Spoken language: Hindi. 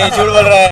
नहीं झूठ बोल रहा है।